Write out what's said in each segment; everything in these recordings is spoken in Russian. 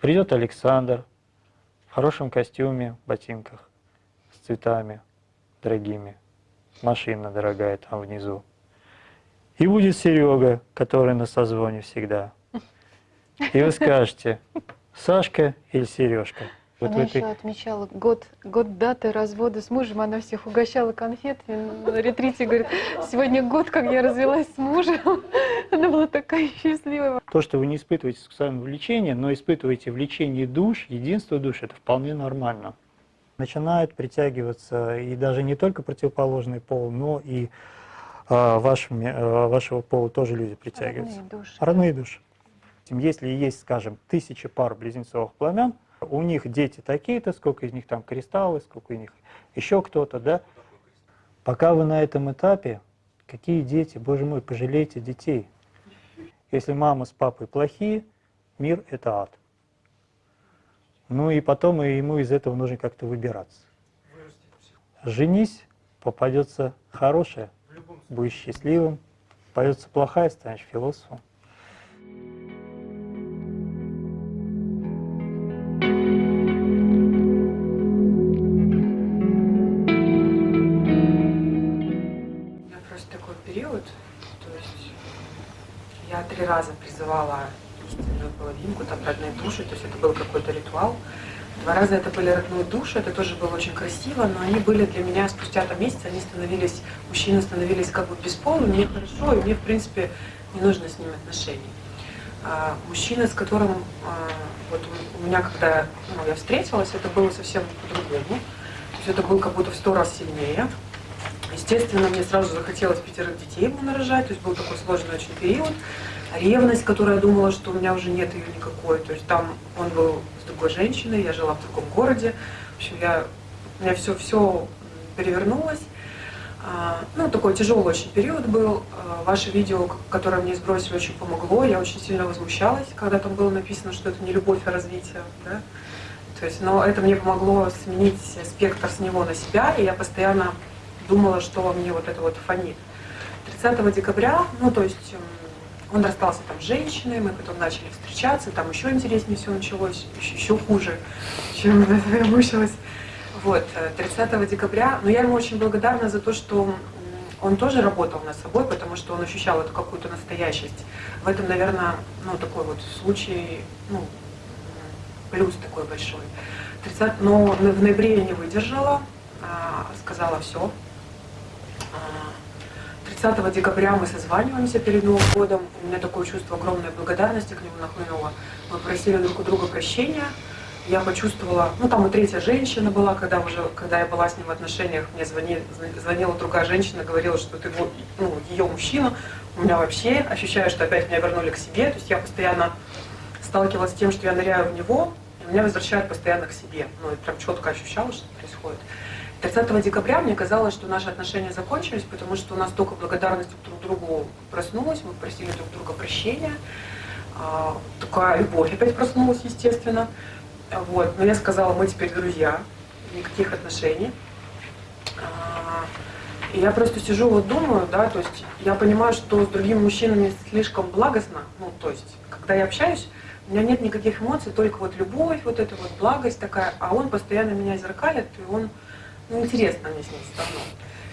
Придет Александр в хорошем костюме, ботинках, с цветами дорогими, машина дорогая там внизу. И будет Серега, который на созвоне всегда. И вы скажете, Сашка или Сережка? Вот она этой... еще отмечала год, год даты развода с мужем, она всех угощала конфетами на ретрите, говорит, сегодня год, как я развелась с мужем. Она была такая счастливая. То, что вы не испытываете сексуальное влечение, но испытываете влечение душ, единство душ, это вполне нормально. Начинают притягиваться и даже не только противоположный пол, но и а, вашими, а, вашего пола тоже люди притягиваются. Родные души. Родные души. Если есть, скажем, тысячи пар близнецовых пламен, у них дети такие-то, сколько из них там кристаллы, сколько из них еще кто-то, да. Пока вы на этом этапе, какие дети, боже мой, пожалейте детей. Если мама с папой плохие, мир – это ад. Ну и потом ему из этого нужно как-то выбираться. Женись, попадется хорошая, будешь счастливым, попадется плохая, станешь философом. Раза призывала истинную половинку, там родные души, то есть это был какой-то ритуал. Два раза это были родные души, это тоже было очень красиво, но они были для меня спустя там месяц, они становились, мужчины становились как бы бесполыми, мне хорошо, и мне, в принципе, не нужно с ними отношений. А, мужчина, с которым а, вот у меня, когда ну, я встретилась, это было совсем по-другому. То есть это был как будто в сто раз сильнее. Естественно, мне сразу захотелось пятерых детей ему нарожать, то есть был такой сложный очень период ревность, которая думала, что у меня уже нет ее никакой. То есть там он был с другой женщиной, я жила в другом городе. В общем, я, у меня все, все перевернулось. А, ну, такой тяжелый очень период был. А, ваше видео, которое мне сбросили, очень помогло. Я очень сильно возмущалась, когда там было написано, что это не любовь, а развитие. Да? То есть, но это мне помогло сменить спектр с него на себя, и я постоянно думала, что мне вот это вот фонит. 30 декабря, ну, то есть он расстался там с женщиной, мы потом начали встречаться, там еще интереснее все началось, еще, еще хуже, чем я мучилась. Вот, 30 э, декабря, но я ему очень благодарна за то, что он тоже работал над собой, потому что он ощущал эту какую-то настоящесть. В этом, наверное, ну, такой вот случай, ну, плюс такой большой. 30, но в ноябре я не выдержала, а, сказала все, 30 декабря мы созваниваемся перед Новым годом. У меня такое чувство огромной благодарности к нему нахлынуло. Мы просили друг у друга прощения. Я почувствовала, ну там и третья женщина была, когда уже, когда я была с ним в отношениях, мне звонили, звонила другая женщина, говорила, что ты ну, ее мужчина. У меня вообще ощущаю, что опять меня вернули к себе. То есть я постоянно сталкивалась с тем, что я ныряю в него, и меня возвращают постоянно к себе. Ну, и прям четко ощущала, что происходит. 30 декабря мне казалось, что наши отношения закончились, потому что у нас только благодарность друг другу проснулась, мы просили друг друга прощения. А, такая любовь опять проснулась, естественно. Вот. Но я сказала, мы теперь друзья, никаких отношений. А, и я просто сижу, вот думаю, да, то есть я понимаю, что с другими мужчинами слишком благостно, ну, то есть, когда я общаюсь, у меня нет никаких эмоций, только вот любовь, вот эта вот благость такая, а он постоянно меня зеркалит, и он ну, интересно мне с ним равно.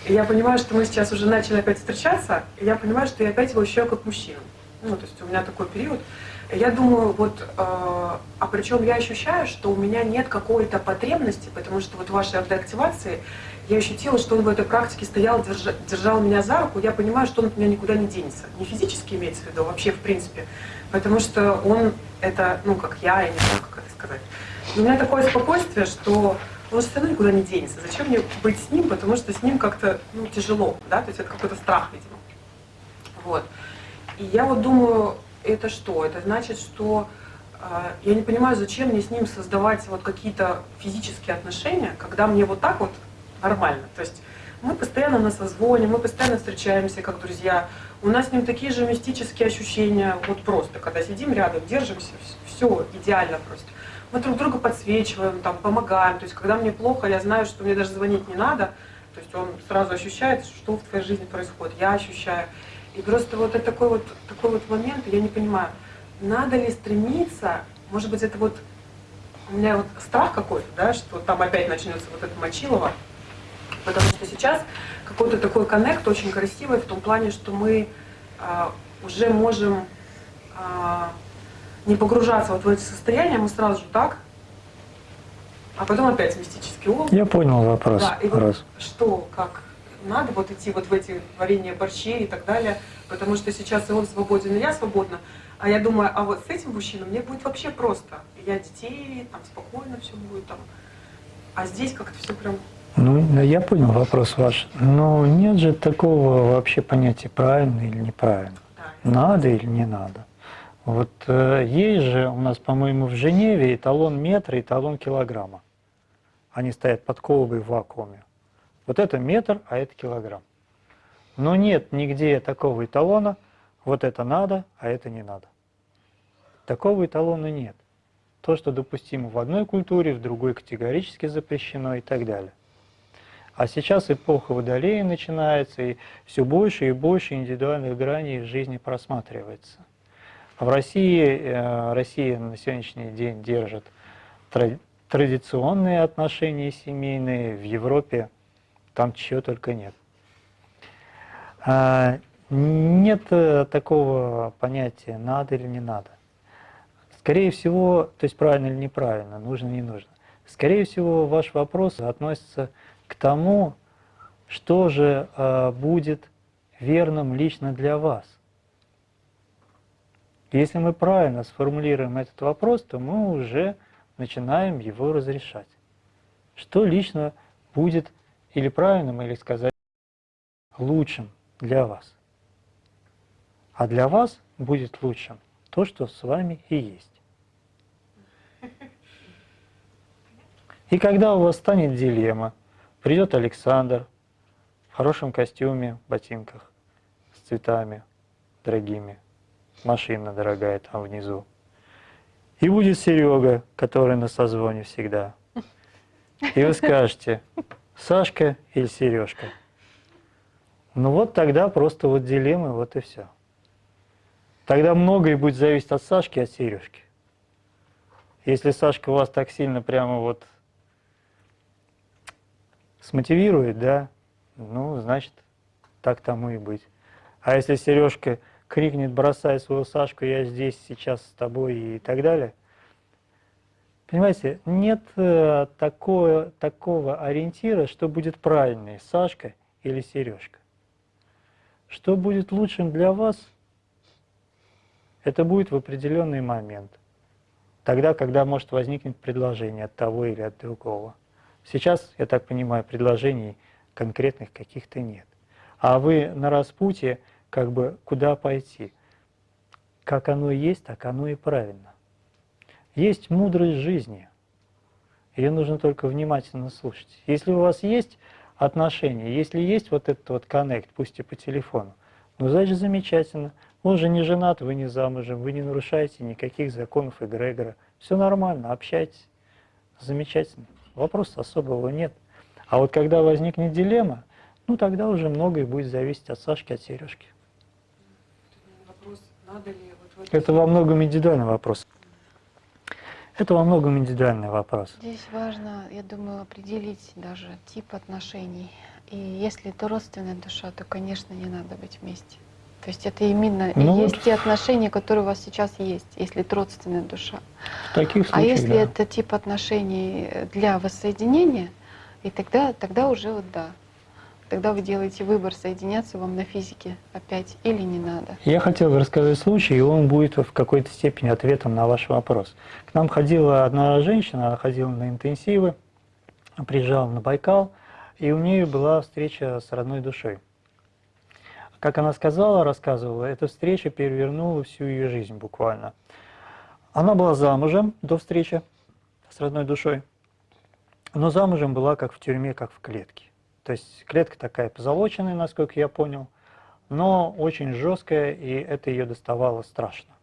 И я понимаю, что мы сейчас уже начали опять встречаться, и я понимаю, что я опять его ощущаю как мужчину. Ну, то есть у меня такой период. Я думаю, вот, э, а причем я ощущаю, что у меня нет какой-то потребности, потому что вот в вашей автоактивации я ощутила, что он в этой практике стоял, держа, держал меня за руку, я понимаю, что он от меня никуда не денется. Не физически имеется в виду, а вообще в принципе. Потому что он это, ну, как я, я не знаю, как это сказать. у меня такое спокойствие, что он все равно никуда не денется. Зачем мне быть с ним, потому что с ним как-то ну, тяжело, да, то есть это какой-то страх, видимо. Вот. И я вот думаю, это что? Это значит, что э, я не понимаю, зачем мне с ним создавать вот какие-то физические отношения, когда мне вот так вот нормально. То есть мы постоянно на созвоне, мы постоянно встречаемся как друзья, у нас с ним такие же мистические ощущения, вот просто, когда сидим рядом, держимся, все идеально просто мы друг друга подсвечиваем, там, помогаем. То есть, когда мне плохо, я знаю, что мне даже звонить не надо. То есть он сразу ощущает, что в твоей жизни происходит. Я ощущаю. И просто вот это такой вот, такой вот момент, я не понимаю, надо ли стремиться, может быть, это вот у меня вот страх какой-то, да, что там опять начнется вот это Мочилово, потому что сейчас какой-то такой коннект очень красивый в том плане, что мы а, уже можем а, не погружаться вот в эти состояния, мы сразу же так, а потом опять мистический ум. Я понял вопрос. Да, и вот Раз. что, как надо вот идти вот в эти варенья борщей и так далее, потому что сейчас и он свободен, и я свободна. А я думаю, а вот с этим мужчиной мне будет вообще просто. Я детей, там спокойно все будет там. А здесь как-то все прям Ну, я понял вопрос ваш. Но нет же такого вообще понятия правильно или неправильно. да, Надо или не надо. Вот э, есть же у нас, по-моему, в Женеве эталон метра и эталон килограмма. Они стоят под колбой в вакууме. Вот это метр, а это килограмм. Но нет нигде такого эталона, вот это надо, а это не надо. Такого эталона нет. То, что допустимо в одной культуре, в другой категорически запрещено и так далее. А сейчас эпоха водолея начинается, и все больше и больше индивидуальных граней жизни просматривается. В России, э, Россия на сегодняшний день держит тра- традиционные отношения семейные, в Европе там чего только нет. А, Нет э, такого понятия надо или не надо. Скорее всего, то есть правильно или неправильно, нужно не нужно. Скорее всего, ваш вопрос относится к тому, что же э, будет верным лично для вас. Если мы правильно сформулируем этот вопрос, то мы уже начинаем его разрешать. Что лично будет или правильным, или сказать лучшим для вас. А для вас будет лучшим то, что с вами и есть. И когда у вас станет дилемма, придет Александр в хорошем костюме, ботинках, с цветами дорогими, машина дорогая там внизу. И будет Серега, который на созвоне всегда. И вы скажете, Сашка или Сережка? Ну вот тогда просто вот дилеммы, вот и все. Тогда многое будет зависеть от Сашки от Сережки. Если Сашка вас так сильно прямо вот смотивирует, да, ну, значит, так тому и быть. А если Сережка крикнет, бросай свою Сашку, я здесь сейчас с тобой и так далее, понимаете, нет э, такого, такого ориентира, что будет правильный, Сашка или Сережка. Что будет лучшим для вас, это будет в определенный момент. Тогда, когда может возникнуть предложение от того или от другого. Сейчас, я так понимаю, предложений конкретных каких-то нет. А вы на распутье, как бы, куда пойти? Как оно есть, так оно и правильно. Есть мудрость жизни. Ее нужно только внимательно слушать. Если у вас есть отношения, если есть вот этот вот коннект, пусть и по телефону, ну, значит, замечательно. Он же не женат, вы не замужем, вы не нарушаете никаких законов эгрегора. Все нормально, общайтесь. Замечательно. Вопроса особого нет. А вот когда возникнет дилемма, ну тогда уже многое будет зависеть от Сашки, от Сережки. Надо ли вот Это во многом индивидуальный вопрос. Это во многом индивидуальный вопрос. Здесь важно, я думаю, определить даже тип отношений. И если это родственная душа, то, конечно, не надо быть вместе. То есть это именно Ну есть вот. те отношения, которые у вас сейчас есть, если это родственная душа. В таких А случаях, если да. это тип отношений для воссоединения, и тогда, тогда уже вот да. Тогда вы делаете выбор, соединяться вам на физике опять или не надо. Я хотел рассказать случай, и он будет в какой-то степени ответом на ваш вопрос. К нам ходила одна женщина, она ходила на интенсивы, приезжала на Байкал, и у нее была встреча с родной душой. Как она сказала, рассказывала, эта встреча перевернула всю ее жизнь буквально. Она была замужем до встречи с родной душой, но замужем была как в тюрьме, как в клетке. То есть клетка такая позолоченная, насколько я понял, но очень жесткая, и это ее доставало страшно.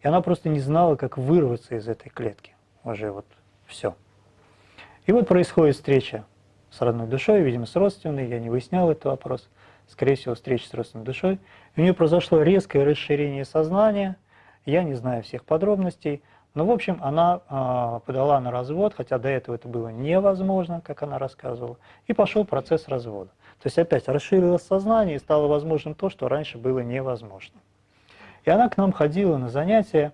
И она просто не знала, как вырваться из этой клетки. Уже вот все. И вот происходит встреча с родной душой, видимо, с родственной, я не выяснял этот вопрос. Скорее всего, встреча с родственной душой. И у нее произошло резкое расширение сознания. Я не знаю всех подробностей, Ну, в общем, она а, подала на развод, хотя до этого это было невозможно, как она рассказывала, и пошел процесс развода. То есть опять расширилось сознание и стало возможным то, что раньше было невозможно. И она к нам ходила на занятия,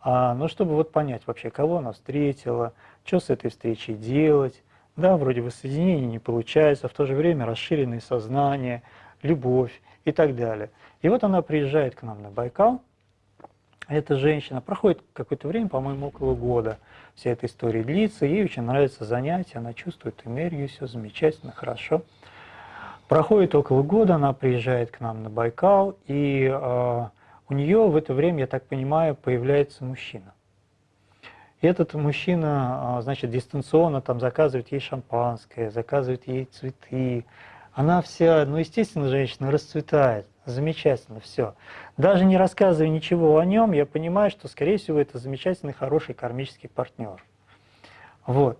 а, ну, чтобы вот понять вообще, кого она встретила, что с этой встречей делать. Да, вроде воссоединения не получается, в то же время расширенное сознание, любовь и так далее. И вот она приезжает к нам на Байкал, эта женщина, проходит какое-то время, по-моему, около года, вся эта история длится, ей очень нравится занятие, она чувствует энергию, все замечательно, хорошо. Проходит около года, она приезжает к нам на Байкал, и э, у нее в это время, я так понимаю, появляется мужчина. И этот мужчина, а, значит, дистанционно там заказывает ей шампанское, заказывает ей цветы. Она вся, ну, естественно, женщина расцветает, замечательно, все. Даже не рассказывая ничего о нем, я понимаю, что, скорее всего, это замечательный, хороший кармический партнер. Вот.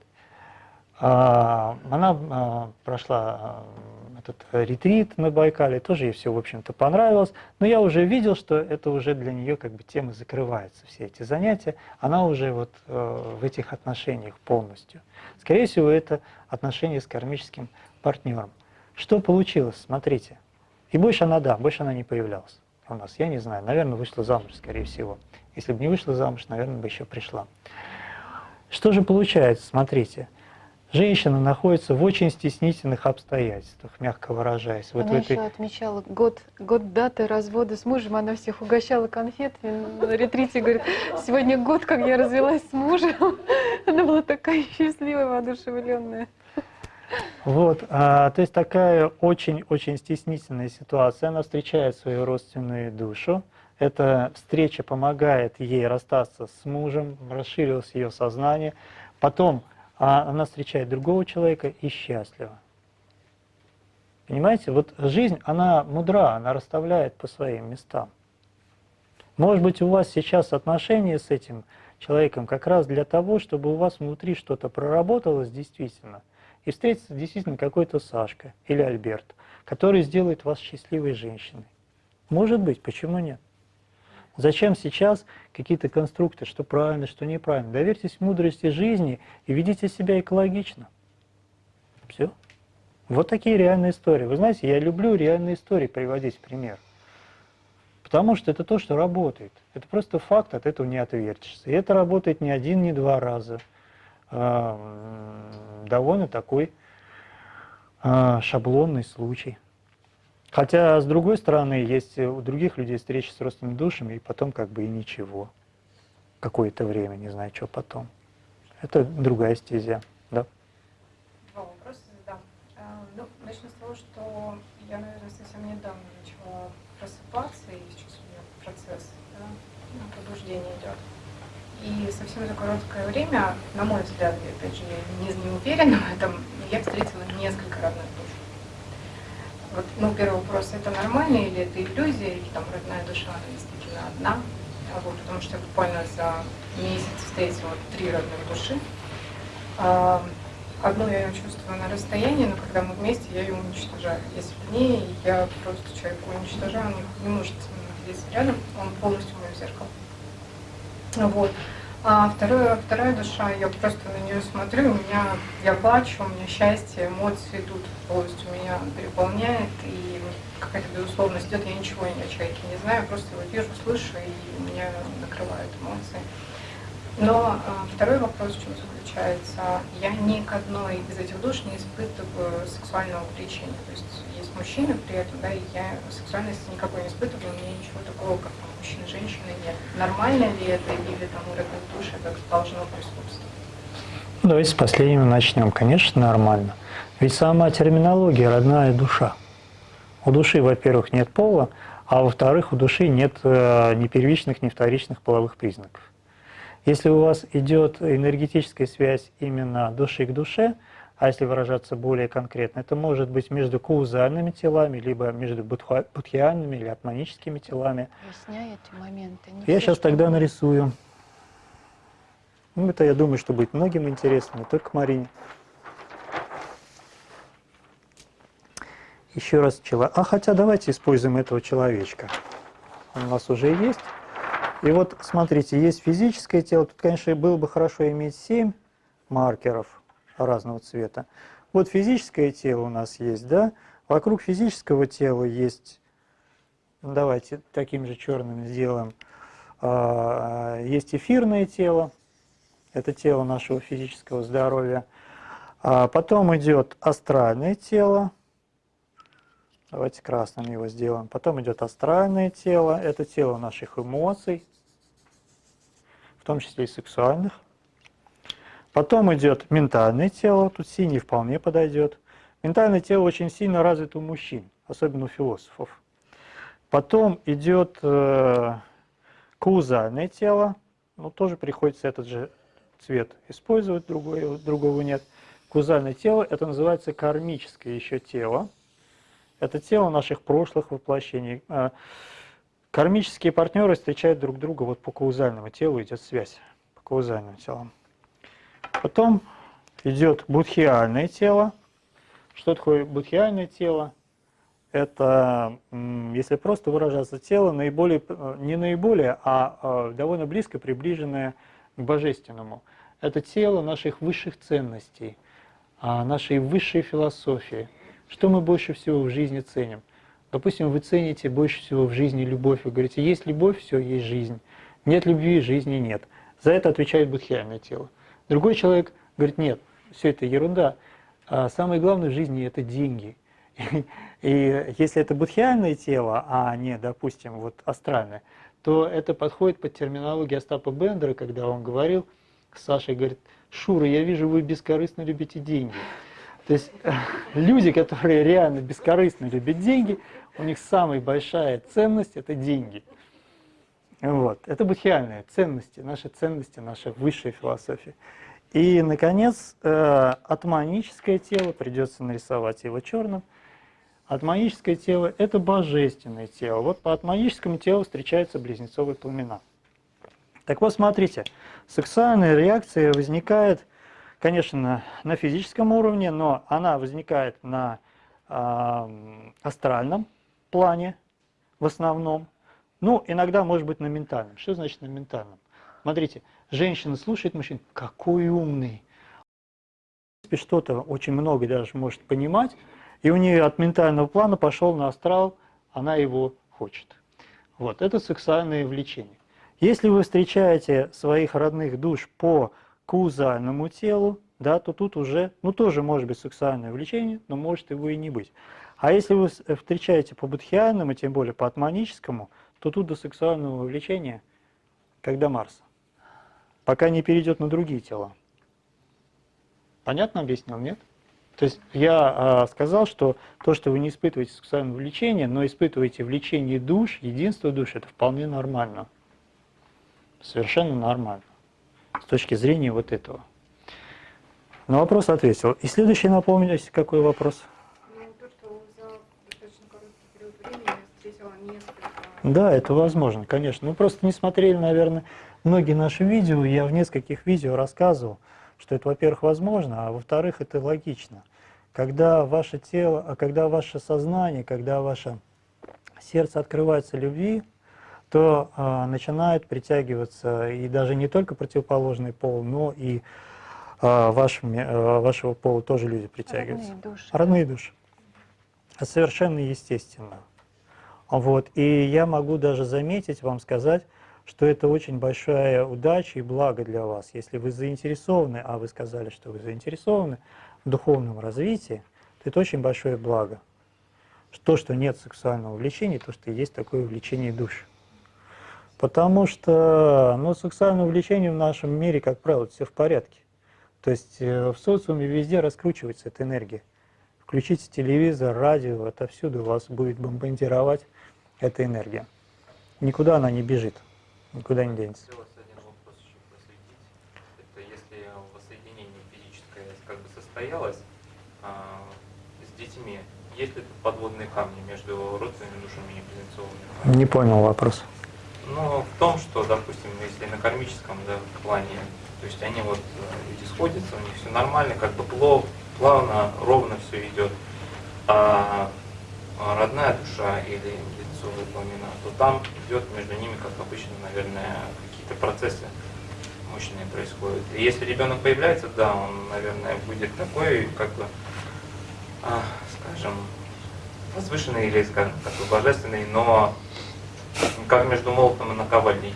А, она а, прошла этот ретрит на Байкале, тоже ей все, в общем-то, понравилось, но я уже видел, что это уже для нее как бы тема закрывается, все эти занятия, она уже вот э, в этих отношениях полностью. Скорее всего, это отношения с кармическим партнером. Что получилось, смотрите. И больше она, да, больше она не появлялась у нас, я не знаю, наверное, вышла замуж, скорее всего. Если бы не вышла замуж, наверное, бы еще пришла. Что же получается, смотрите. Женщина находится в очень стеснительных обстоятельствах, мягко выражаясь. Вот она этой... еще отмечала год, год даты развода с мужем, она всех угощала конфетами на ретрите, говорит, сегодня год, как я развелась с мужем. Она была такая счастливая, воодушевленная. Вот, а, то есть такая очень-очень стеснительная ситуация. Она встречает свою родственную душу. Эта встреча помогает ей расстаться с мужем, расширилось ее сознание. Потом а она встречает другого человека и счастлива. Понимаете, вот жизнь, она мудра, она расставляет по своим местам. Может быть, у вас сейчас отношения с этим человеком как раз для того, чтобы у вас внутри что-то проработалось действительно, и встретится действительно какой-то Сашка или Альберт, который сделает вас счастливой женщиной. Может быть, почему нет? Зачем сейчас какие-то конструкты, что правильно, что неправильно? Доверьтесь мудрости жизни и ведите себя экологично. Все. Вот такие реальные истории. Вы знаете, я люблю реальные истории приводить в пример. Потому что это то, что работает. Это просто факт, от этого не отвертишься. И это работает не один, не два раза. А, довольно такой а, шаблонный случай. Хотя, с другой стороны, есть у других людей встречи с родственными душами, и потом как бы и ничего. Какое-то время, не знаю, что потом. Это другая стезя, да? Два вопроса задам. А, ну, начну с того, что я, наверное, совсем недавно начала просыпаться, и сейчас у меня процесс да, пробуждения идет. И совсем за короткое время, на мой взгляд, я опять же не, не уверена в этом, я встретила несколько разных душ. Вот, ну, первый вопрос, это нормально или это иллюзия, или там родная душа, она действительно одна? А вот, потому что я буквально за месяц встретила три родных души. А, одну я чувствую на расстоянии, но когда мы вместе, я ее уничтожаю. Если вне, я просто человека уничтожаю, он не, не может находиться рядом, он полностью мое зеркало. Вот. А второе, вторая душа, я просто на нее смотрю, у меня, я плачу, у меня счастье, эмоции идут полностью, меня переполняет, и какая-то безусловность идет, я ничего ни о человеке не знаю, просто его вижу, слышу, и меня накрывают эмоции. Но а, второй вопрос в чем заключается, я ни к одной из этих душ не испытываю сексуального влечения, то есть есть мужчины при этом, да, и я сексуальности никакой не испытываю, у меня ничего такого, как мужчины, женщины нет. Нормально ли это или там у родных душ это должно присутствовать? Давайте с последнего начнем. Конечно, нормально. Ведь сама терминология родная душа. У души, во-первых, нет пола, а во-вторых, у души нет э, ни первичных, ни вторичных половых признаков. Если у вас идет энергетическая связь именно души к душе, а если выражаться более конкретно, это может быть между каузальными телами, либо между будхиальными или атманическими телами. Объясняй эти моменты. Не Я сейчас тогда нарисую. Ну, это, я думаю, что будет многим интересно, не только Марине. Еще раз человек. А хотя давайте используем этого человечка. Он у нас уже есть. И вот смотрите, есть физическое тело. Тут, конечно, было бы хорошо иметь 7 маркеров разного цвета. Вот физическое тело у нас есть, да? Вокруг физического тела есть, ну, давайте таким же черным сделаем, а, есть эфирное тело, это тело нашего физического здоровья. А потом идет астральное тело, давайте красным его сделаем. Потом идет астральное тело, это тело наших эмоций, в том числе и сексуальных. Потом идет ментальное тело, тут синий вполне подойдет. Ментальное тело очень сильно развито у мужчин, особенно у философов. Потом идет э, каузальное тело, ну тоже приходится этот же цвет использовать, другой, другого нет. Каузальное тело, это называется кармическое еще тело. Это тело наших прошлых воплощений. Э, кармические партнеры встречают друг друга, вот по каузальному телу идет связь, по каузальным телам. Потом идет будхиальное тело. Что такое будхиальное тело? Это, если просто выражаться, тело наиболее, э, не наиболее, а э, довольно близко приближенное к божественному. Это тело наших высших ценностей, а, нашей высшей философии. Что мы больше всего в жизни ценим? Допустим, вы цените больше всего в жизни любовь. Вы говорите, есть любовь, все, есть жизнь. Нет любви, жизни нет. За это отвечает будхиальное тело. Другой человек говорит, нет, все это ерунда. А самое главное в жизни – это деньги. И если это будхиальное тело, а не, допустим, вот астральное, то это подходит под терминологию Остапа Бендера, когда он говорил с Сашей, говорит, Шура, я вижу, вы бескорыстно любите деньги. То есть люди, которые реально бескорыстно любят деньги, у них самая большая ценность – это деньги. Вот. Это будхиальные ценности, наши ценности, наша высшая философия. И, наконец, э, атманическое тело, придется нарисовать его черным. Атманическое тело – это божественное тело. Вот по атманическому телу встречаются близнецовые пламена. Так вот, смотрите, сексуальная реакция возникает, конечно, на физическом уровне, но она возникает на э, астральном плане в основном. Ну, иногда может быть на ментальном. Что значит на ментальном? Смотрите, женщина слушает мужчин, какой умный. Что-то очень много даже может понимать, и у нее от ментального плана пошел на астрал, она его хочет. Вот, это сексуальное влечение. Если вы встречаете своих родных душ по каузальному телу, да, то тут уже, ну тоже может быть сексуальное влечение, но может его и не быть. А если вы встречаете по будхиальному, тем более по атманическому, то тут до сексуального влечения, как до Марса пока не перейдет на другие тела. Понятно объяснил, нет? То есть я э, сказал, что то, что вы не испытываете сексуальное влечение, но испытываете влечение душ, единство душ, это вполне нормально. Совершенно нормально. С точки зрения вот этого. На вопрос ответил. И следующий, напомните, какой вопрос? Ну, то, что за достаточно короткий период времени я несколько... Да, это возможно, конечно. Мы просто не смотрели, наверное, многие наши видео, я в нескольких видео рассказывал, что это, во-первых, возможно, а во-вторых, это логично. Когда ваше тело, а когда ваше сознание, когда ваше сердце открывается любви, то э, начинает притягиваться и даже не только противоположный пол, но и э, вашими, э, вашего пола тоже люди притягиваются. Родные души. Родные души. Совершенно естественно. Вот. И я могу даже заметить, вам сказать, что это очень большая удача и благо для вас. Если вы заинтересованы, а вы сказали, что вы заинтересованы в духовном развитии, то это очень большое благо. То, что нет сексуального влечения, то, что есть такое влечение душ. Потому что ну, сексуальное влечение в нашем мире, как правило, все в порядке. То есть э, в социуме везде раскручивается эта энергия. Включите телевизор, радио, отовсюду вас будет бомбардировать эта энергия. Никуда она не бежит. Никуда не денется. Хотелось один вопрос еще просветить. Это если воссоединение физическое как бы состоялось а, с детьми, есть ли тут подводные камни между родственными душами и близнецовыми? Не понял вопрос. Ну, в том, что, допустим, если на кармическом да, плане, то есть они вот, э, люди сходятся, у них все нормально, как бы плов, плавно, ровно все идет. А, родная душа или лицо пламена, то там идет между ними, как обычно, наверное, какие-то процессы мощные происходят. И если ребенок появляется, да, он, наверное, будет такой, как бы, а, скажем, возвышенный или, скажем, такой божественный, но как между молотом и наковальней.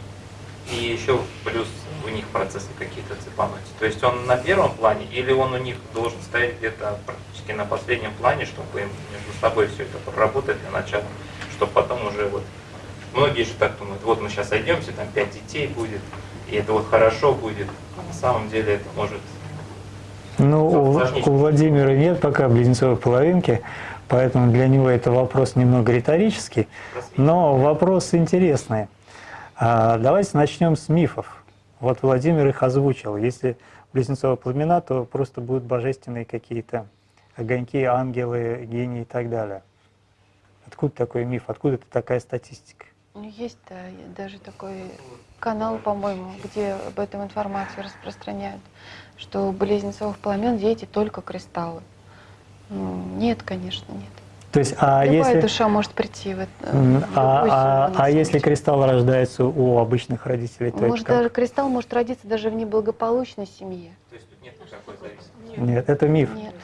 И еще плюс у них процессы какие-то цепануть. То есть он на первом плане или он у них должен стоять где-то практически на последнем плане, чтобы им между собой все это проработать для начала, чтобы потом уже вот... Многие же так думают, вот мы сейчас сойдемся, там пять детей будет, и это вот хорошо будет. А на самом деле это может... Ну, у, у Владимира нет пока близнецовой половинки, поэтому для него это вопрос немного риторический, но вопрос интересный. А, давайте начнем с мифов. Вот Владимир их озвучил. Если близнецовые пламена, то просто будут божественные какие-то огоньки, ангелы, гении и так далее. Откуда такой миф? Откуда такая статистика? Ну, есть даже такой канал, по-моему, где об этом информацию распространяют, что у близнецовых пламен дети только кристаллы. Ну, нет, конечно, нет. То есть, а Любая если, душа может прийти в это. а, а- а если кристалл рождается у обычных родителей, то это Может, как? даже кристалл может родиться даже в неблагополучной семье. То есть тут нет никакой зависимости. Нет, это миф. Нет.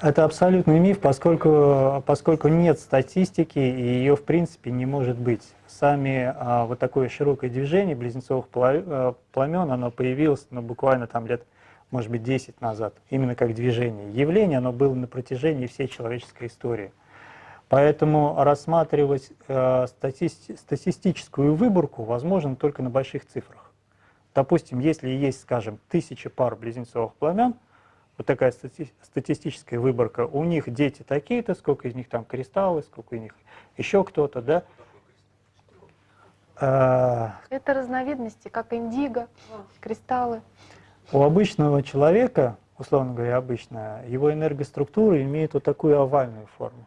Это абсолютный миф, поскольку, поскольку нет статистики, и ее в принципе не может быть. Сами а, вот такое широкое движение близнецовых э, пламен, оно появилось ну, буквально там лет, может быть, 10 назад, именно как движение. Явление, оно было на протяжении всей человеческой истории. Поэтому рассматривать э, стати- статистическую выборку возможно только на больших цифрах. Допустим, если есть, скажем, тысячи пар близнецовых пламен, вот такая стати- статистическая выборка, у них дети такие-то, сколько из них там кристаллы, сколько из них еще кто-то, да. А, Это разновидности, как индиго, кристаллы. У обычного человека, условно говоря, обычно, его энергоструктура имеет вот такую овальную форму.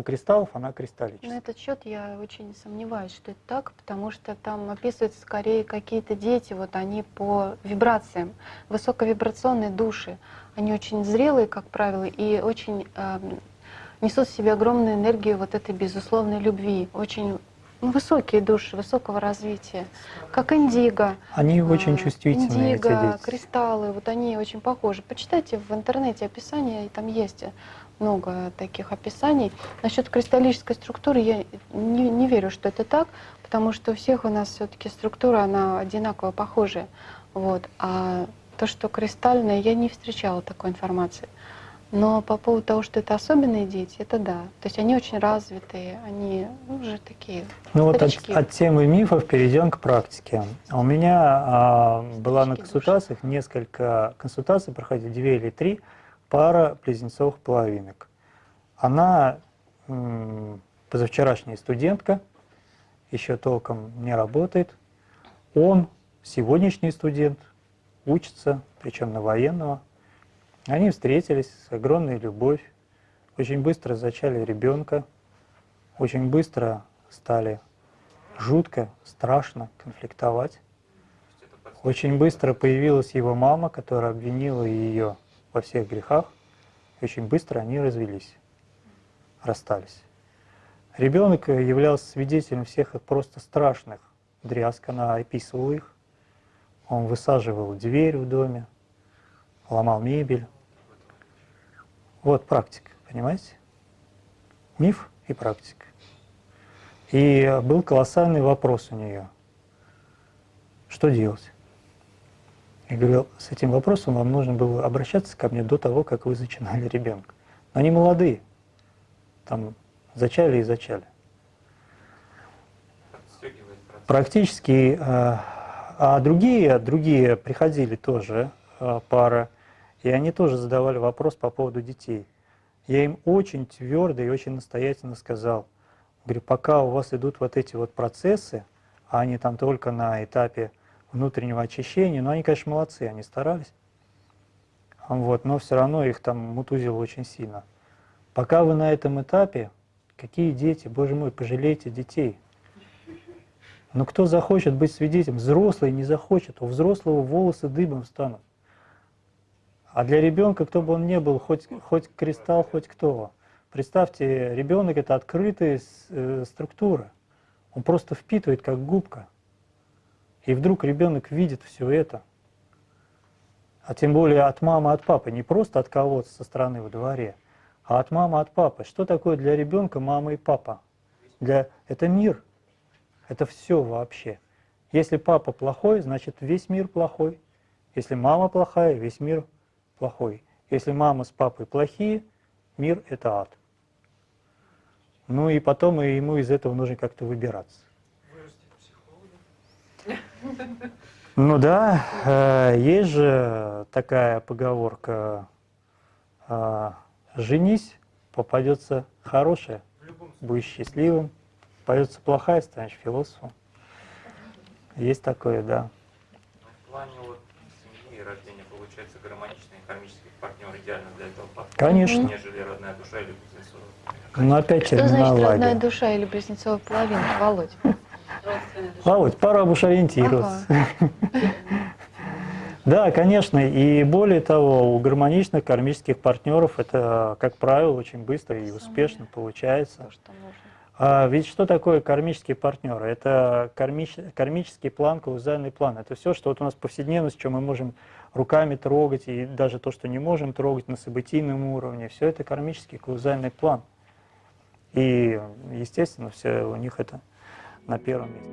У кристаллов она На кристаллическая. этот счет я очень сомневаюсь, что это так, потому что там описываются скорее какие-то дети, вот они по вибрациям, высоковибрационные души. Они очень зрелые, как правило, и очень эм, несут в себе огромную энергию вот этой безусловной любви. Очень ну, высокие души, высокого развития, как индиго. Они очень а, чувствительные, эти Индиго, дети. кристаллы, вот они очень похожи. Почитайте в интернете описание, и там есть много таких описаний. Насчет кристаллической структуры я не, не верю, что это так, потому что у всех у нас все-таки структура, она одинаково похожая. Вот. А то, что кристальное, я не встречала такой информации. Но по поводу того, что это особенные дети, это да. То есть они очень развитые, они ну, уже такие Ну вот от, старички. от темы мифов перейдем к практике. А У меня а, была на Старички души. консультациях несколько консультаций, проходили две или три, пара близнецовых половинок. Она позавчерашняя студентка, еще толком не работает. Он сегодняшний студент, учится, причем на военного. Они встретились с огромной любовью, очень быстро зачали ребенка, очень быстро стали жутко, страшно конфликтовать. Очень быстро появилась его мама, которая обвинила ее во всех грехах. И очень быстро они развелись, расстались. Ребенок являлся свидетелем всех их просто страшных дрязг, она описывала их. Он высаживал дверь в доме, ломал мебель. Вот практика, понимаете? Миф и практика. И был колоссальный вопрос у нее. Что делать? Я говорил, с этим вопросом вам нужно было обращаться ко мне до того, как вы зачинали ребенка. Но они молодые, там зачали и зачали. Практически, э, а другие, другие приходили тоже, э, пара, и они тоже задавали вопрос по поводу детей. Я им очень твердо и очень настоятельно сказал, говорю, пока у вас идут вот эти вот процессы, а они там только на этапе внутреннего очищения, но они, конечно, молодцы, они старались, вот, но все равно их там мутузило очень сильно. Пока вы на этом этапе, какие дети, боже мой, пожалейте детей. Но кто захочет быть свидетелем? Взрослый не захочет, у взрослого волосы дыбом станут. А для ребенка, кто бы он ни был, хоть, хоть кристалл, хоть кто, Представьте, ребенок это открытая э, структура. Он просто впитывает как губка. И вдруг ребенок видит все это. А тем более от мамы, от папы. Не просто от кого-то со стороны во дворе, а от мамы, от папы. Что такое для ребенка мама и папа? Для... Это мир. Это все вообще. Если папа плохой, значит весь мир плохой. Если мама плохая, весь мир плохой. Если мама с папой плохие, мир – это ад. Ну и потом ему из этого нужно как-то выбираться. Ну да, э, есть же такая поговорка э, «Женись, попадется хорошая, будешь счастливым, попадется плохая, станешь философом». Есть такое, да. Ну, в плане вот семьи и рождения получается гармоничный кармический партнер идеально для этого подходит, Конечно. нежели родная душа или близнецовая. Но опять Что значит родная терминология. душа или близнецовая половина, Володь? Душа. Володь, пора уж ориентироваться. Да, конечно, и более того, у гармоничных кармических партнеров это, как правило, очень быстро и успешно получается. То, что нужно. А ведь что такое кармические партнеры? Это кармич- кармический план, каузальный план. Это все, что вот у нас повседневность, что мы можем руками трогать, и даже то, что не можем трогать на событийном уровне, все это кармический каузальный план. И, естественно, все у них это на первом месте.